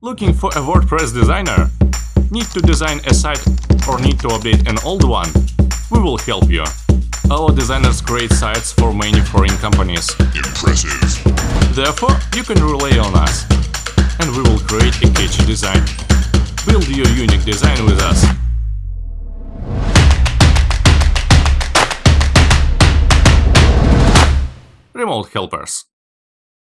Looking for a WordPress designer? Need to design a site or need to update an old one? We will help you. Our designers create sites for many foreign companies. Impressive. Therefore, you can rely on us. And we will create a catchy design. Build your unique design with us. Remote helpers.